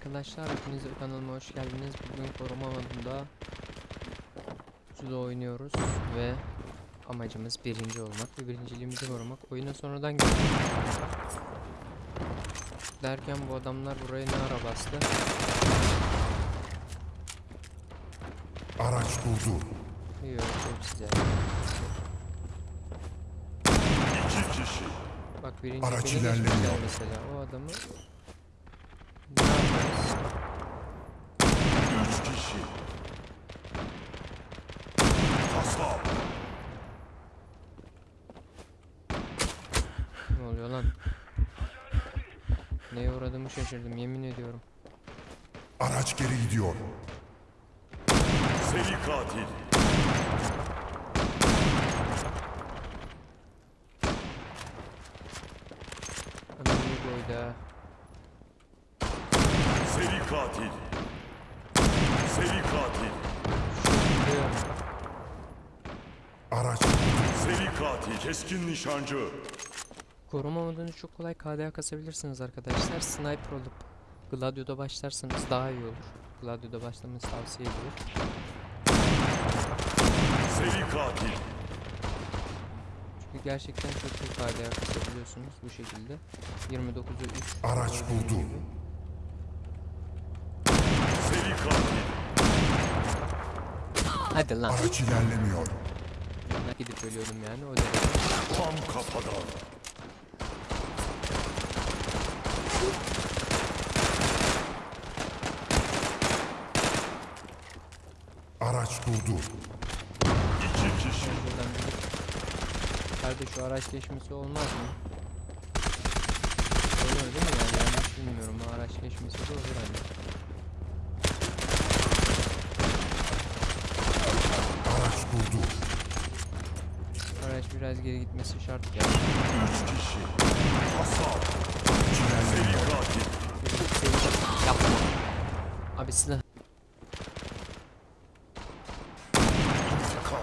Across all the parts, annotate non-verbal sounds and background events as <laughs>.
arkadaşlar, hepiniz kanalıma hoş geldiniz. Bugün koruma modunda Suda oynuyoruz ve amacımız birinci olmak ve birinciliğimizi korumak. Oyuna sonradan girdik. Derken bu adamlar buraya ne ara bastı? Araç durdur. Yok, çok size. İki kişi. Bak birinci Araç ilerlemiyor. mesela. O adamı ne yaparız? Üç kişi. Kasap. Ne oluyor lan? Neye uğradığımı şaşırdım yemin ediyorum. Araç geri gidiyor. Seri katil. Adam iyi boyda. ha. Seri katil. Seri katil. Şurada. Araç Katil. Keskin nişancı. Koruma modunu çok kolay KDA kasabilirsiniz arkadaşlar. Sniper olup Gladio'da başlarsanız daha iyi olur. Gladio'da başlamanızı tavsiye edilir. Seri katil. Çünkü gerçekten çok iyi KDA kasabiliyorsunuz bu şekilde. 29'u 3. Araç buldu. Seri katil. Hadi lan. Araç ilerlemiyor. Gidip ölüyordum yani o derece. Tam kafadan. Araç durdu. İki kişi. Kardeş şu araç geçmesi olmaz mı? Olur değil mi yani yanlış bilmiyorum o araç geçmesi de olur hani. Araç durdu. Biraz geri gitmesi şart ya. Üç kişi. Hasar. Seri katil. Yapma. Abi silah.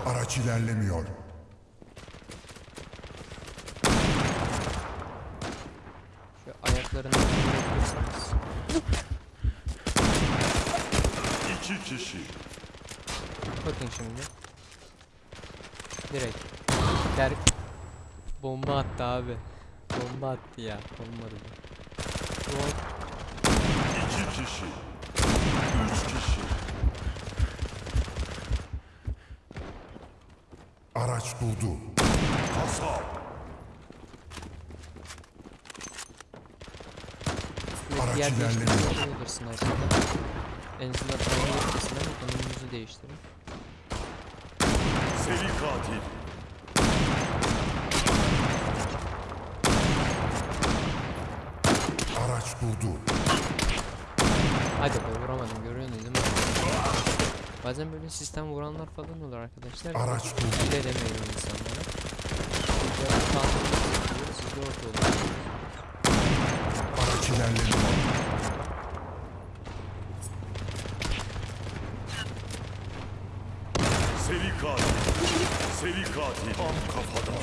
Araç ilerlemiyor. Şu ayaklarını görebilirsiniz. İki kişi. Bakın şimdi. Direkt. Berk bomba attı abi. Bomba attı ya. Bu. Bu İki kişi. Üç kişi. Araç durdu. Hasar. Araç ilerlemiyor. En azından aynı yetkisinden konumunuzu değiştirin. Seri katil. Araç durdu. Hadi be vuramadım görüyorsunuz değil mi? Bazen böyle sistem vuranlar falan olur arkadaşlar. Araç durdu. Bir de demeyin insanlara. Biraz kaldırıyorsunuz, siz de orada olun. Araç ilerlemiyor. Seri katil. Seri katil. Tam kafadan.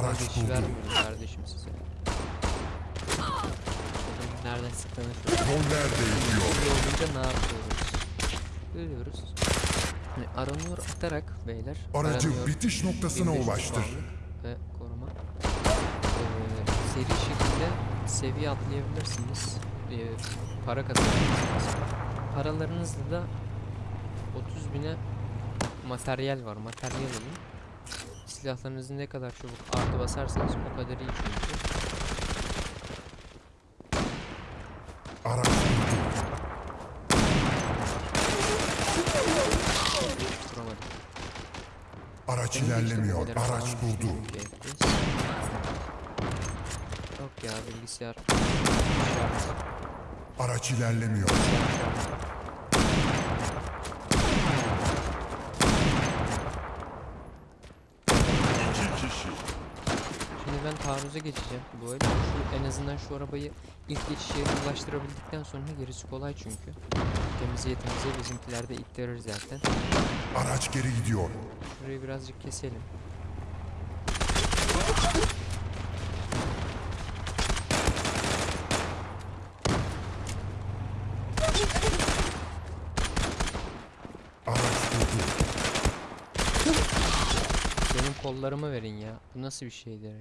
Araç vermiyorum kardeşim size. Nereden sıktığını söyle. Roller değişiyor. Böyle olunca ne yapıyoruz? Görüyoruz. Hani aranıyor atarak beyler. Aracı aranıyor, bitiş noktasına 1500 ulaştır. Ve koruma. Ee, seri şekilde seviye atlayabilirsiniz. Ee, para kazanabilirsiniz. Paralarınızla da 30 bine materyal var. Materyal alın. Silahlarınızı ne kadar çabuk artı basarsanız o kadar iyi çünkü. Araç durdu. Tutturamadım. Araç ilerlemiyor. Araç durdu. Yok ya bilgisayar. Araç ilerlemiyor. İki kişi. Şimdi ben taarruza geçeceğim bu el. Şu, en azından şu arabayı ilk geçiş yerine ulaştırabildikten sonra gerisi kolay çünkü. Temize yetimize bizimkiler de ittirir zaten. Araç geri gidiyor. Şurayı birazcık keselim. Benim kollarımı verin ya. Bu nasıl bir şeydir ya?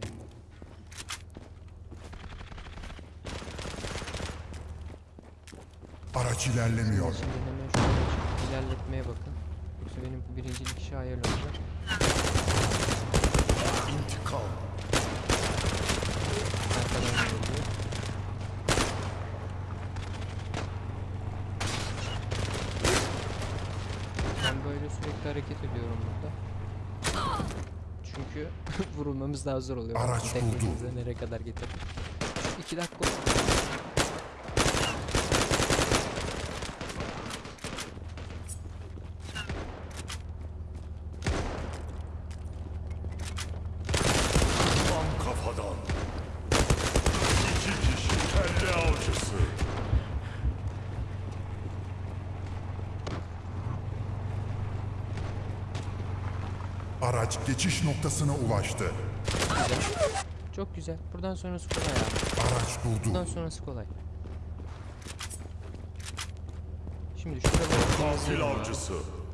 Araç ilerlemiyor. Şimdi hemen şöyle ilerletmeye bakın. Yoksa benim birincilik işi hayal olacak. İntikam. Arkadan geliyor. Ben böyle sürekli hareket ediyorum burada. Çünkü <laughs> vurulmamız daha zor oluyor. Araç buldu. nereye kadar getirdik. İki dakika oldu. Tam kafadan. İki kişi kelle avcısı. Araç geçiş noktasına ulaştı. Güzel. Çok güzel. Buradan sonrası kolay abi. Araç buldu. sonrası kolay. Şimdi şuraları temizleyelim abi.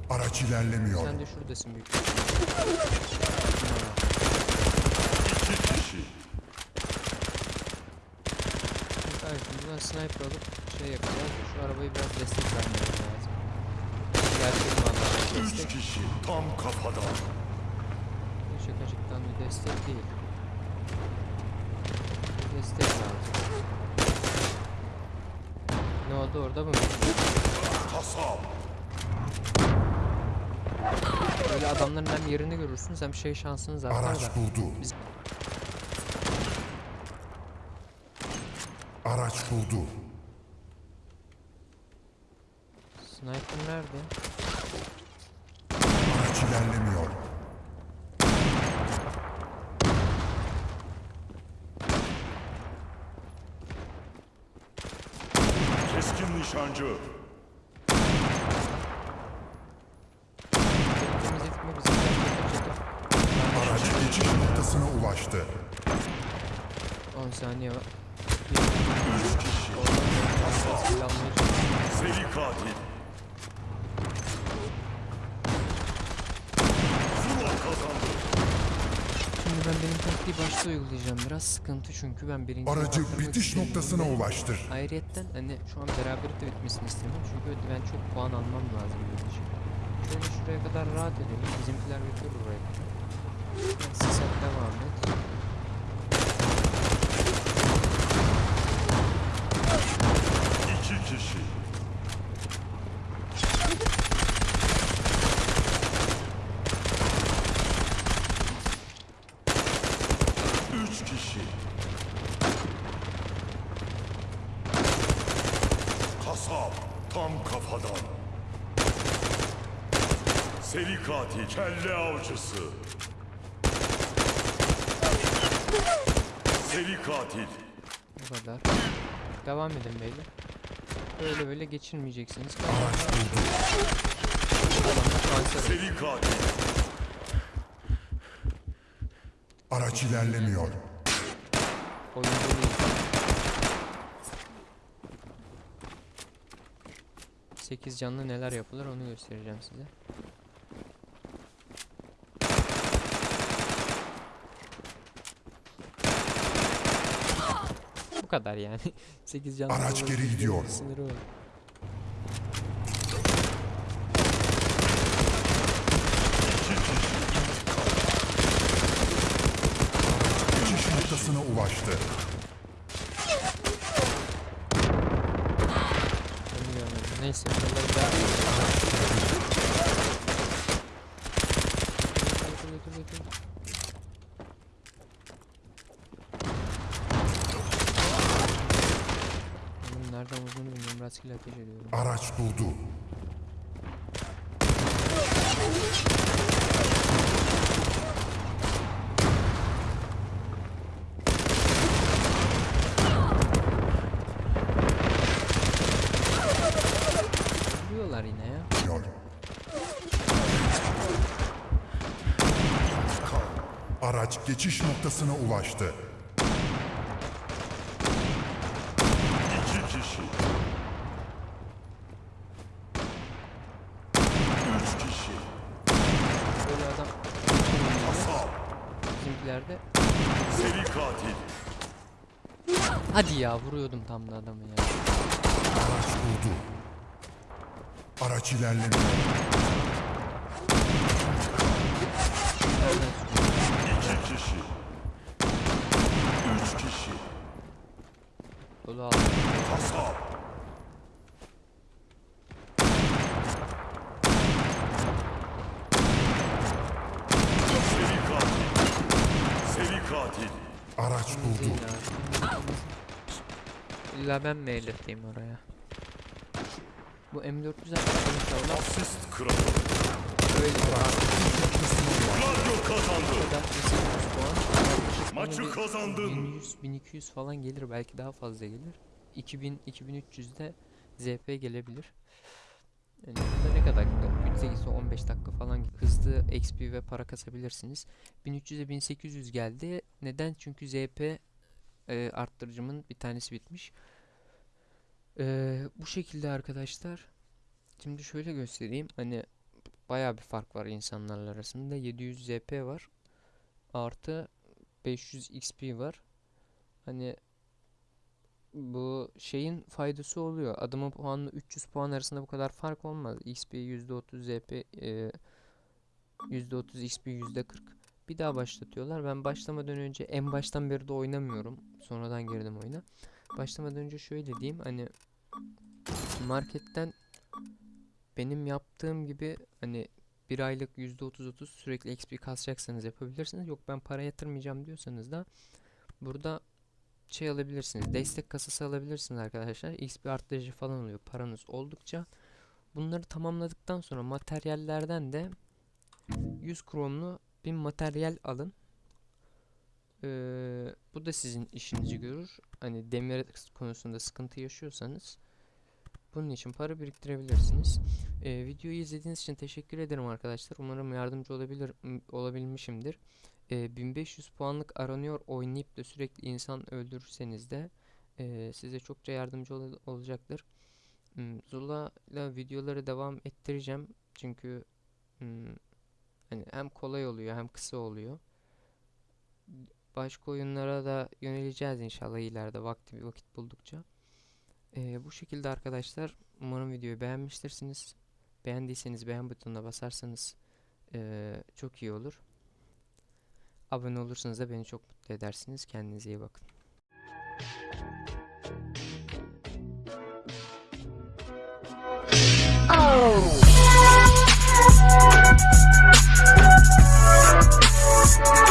Araç ilerlemiyor. Sen de şuradasın büyük. İki kişi. Kardeşim buradan sniper alıp şey yapacağız. Şu arabayı biraz destek vermemiz lazım. Gerçek manada Üç kişi tam kafadan. Şakacıktan bir destek değil. Bir destek lazım. Ne oldu orada mı? Kasap. Böyle adamların hem yerini görürsünüz hem şey şansınız artar Araç da. buldu. Biz- Araç buldu. Sniper nerede? Araç ilerlemiyor. Çatır. Araç geçiş noktasına ulaştı. 10 saniye var. Üç kişi. Seri katil. Zula kazandı. Ben benim taktiği başta uygulayacağım. Biraz sıkıntı çünkü ben birinci Aracı bitiş noktasına ulaştır. Ayrıyetten hani şu an beraber de bitmesini istemiyorum çünkü ben çok puan almam lazım benim için. Şöyle şuraya kadar rahat edelim. Bizimkiler götürür oraya kadar. Sen devam et. İki kişi. Üç kişi. Kasap tam kafadan. Seri katil. Kelle avcısı. Seri katil. Bu kadar. Devam edin beyler. Böyle böyle geçirmeyeceksiniz. Seri katil. Araç ilerlemiyor. Oyuncu değil. 8 canlı neler yapılır onu göstereceğim size. Bu kadar yani. <laughs> 8 canlı Araç geri gidiyor. Sınırı var. Geçiş noktasına ulaştı. Onu görmedim. Neyse buraları da... Götür, götür, götür, götür. Oğlum nereden Rastgele ateş ediyorum. Araç. Vuruyorlar yine ya. Araç geçiş noktasına ulaştı. İki kişi. Üç kişi. Böyle adam... Kasap. Bizimkilerde Seri katil. hadi ya vuruyordum tam da adamı ya. Araç buldu. Araç sürüyor? İki kişi. Üç kişi. Dolu aldım. Kasap. Seri katil. Seri katil. Araç buldu. İlla ben mi elleteyim oraya? Bu M400 inşallah Asist kralı. öyle Radyo kazandı. kadar 800 puan. Yaklaşık bana Maçı kazandın. 1100 1200 falan gelir belki daha fazla gelir. 2000 2300'de ZP gelebilir. Yani burada ne kadar ise 15 dakika falan hızlı XP ve para kasabilirsiniz. 1300'e 1800 geldi. Neden? Çünkü ZP e, arttırıcımın bir tanesi bitmiş. E, bu şekilde arkadaşlar. Şimdi şöyle göstereyim. Hani bayağı bir fark var insanlarla arasında. 700 ZP var. Artı 500 XP var. Hani bu şeyin faydası oluyor. Adamın puanla 300 puan arasında bu kadar fark olmaz. XP %30 ZP e, %30 XP %40 bir daha başlatıyorlar. Ben başlamadan önce en baştan beri de oynamıyorum. Sonradan girdim oyuna. Başlamadan önce şöyle diyeyim hani marketten benim yaptığım gibi hani bir aylık %30-30 sürekli XP kasacaksanız yapabilirsiniz. Yok ben para yatırmayacağım diyorsanız da burada şey alabilirsiniz. Destek kasası alabilirsiniz arkadaşlar. XP arttırıcı falan oluyor paranız oldukça. Bunları tamamladıktan sonra materyallerden de 100 kromlu bir materyal alın. Ee, bu da sizin işinizi görür. Hani demir konusunda sıkıntı yaşıyorsanız bunun için para biriktirebilirsiniz. Ee, videoyu izlediğiniz için teşekkür ederim arkadaşlar. Umarım yardımcı olabilir olabilmişimdir. Ee, 1500 puanlık aranıyor oynayıp da sürekli insan öldürürseniz de e, size çokça yardımcı ol- olacaktır. Hmm, Zula ile videoları devam ettireceğim. Çünkü hmm, hani hem kolay oluyor hem kısa oluyor. Başka oyunlara da yöneleceğiz inşallah ileride vakti vakit buldukça. Ee, bu şekilde arkadaşlar umarım videoyu beğenmiştirsiniz. Beğendiyseniz beğen butonuna basarsanız eee, çok iyi olur. Abone olursanız da beni çok mutlu edersiniz. Kendinize iyi bakın. Bye.